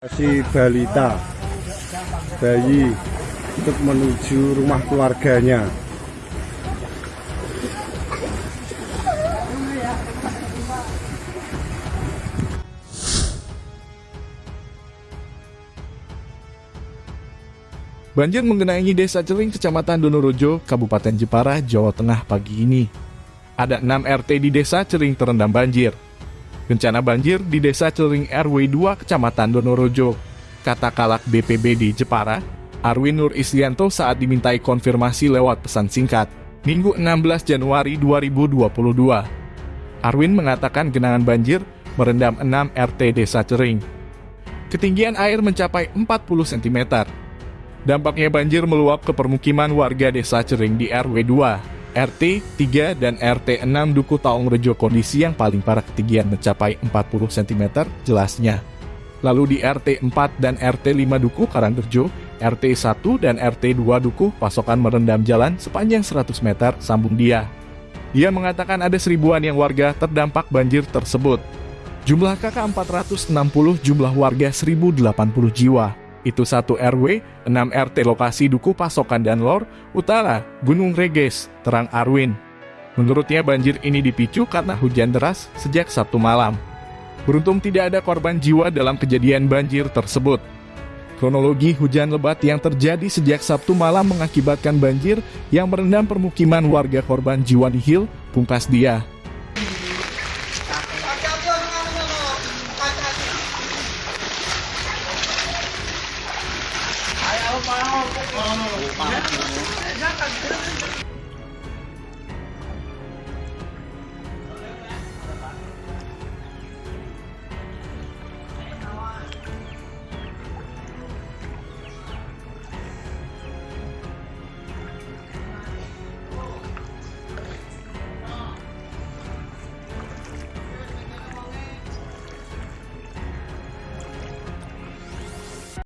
Si balita bayi untuk menuju rumah keluarganya. Banjir mengenangi Desa Celing, Kecamatan Donorejo, Kabupaten Jepara, Jawa Tengah pagi ini. Ada 6 RT di Desa Celing terendam banjir. Bencana banjir di Desa Celing RW 2, Kecamatan Donorejo. Kata kalak BPBD Jepara, Arwin Nur Islianto saat dimintai konfirmasi lewat pesan singkat, Minggu 16 Januari 2022. Arwin mengatakan genangan banjir merendam 6 RT Desa Cering. Ketinggian air mencapai 40 cm. Dampaknya banjir meluap ke permukiman warga desa Cering di RW 2, RT 3, dan RT 6 Duku Taong Rejo kondisi yang paling parah ketinggian mencapai 40 cm jelasnya. Lalu di RT 4 dan RT 5 Duku Karangrejo, RT 1 dan RT 2 Duku pasokan merendam jalan sepanjang 100 meter sambung dia. Dia mengatakan ada seribuan yang warga terdampak banjir tersebut. Jumlah kakak 460, jumlah warga 1080 jiwa. Itu satu RW, 6 RT lokasi Duku Pasokan dan Lor, Utara, Gunung Reges, Terang Arwin. Menurutnya banjir ini dipicu karena hujan deras sejak Sabtu malam. Beruntung tidak ada korban jiwa dalam kejadian banjir tersebut. Kronologi hujan lebat yang terjadi sejak Sabtu malam mengakibatkan banjir yang merendam permukiman warga korban jiwa nihil, pungkas dia. Não, não, não. Já. Tá